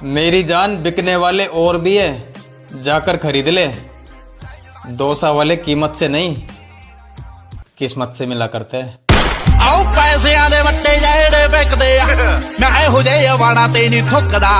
मेरी जान बिकने वाले और भी है, जाकर खरीद ले। डोसा वाले कीमत से नहीं, किस्मत से मिला करते हैं। ਆਓ ਪੈਸਿਆਂ ਦੇ ਵੱਟੇ ਜਿਹੜੇ ਵਿਕਦੇ ਆ ਮੈਂ ਇਹੋ ਜਿਹੇ ਵਾਣਾ ਤੇ ਨਹੀਂ ਥੁੱਕਦਾ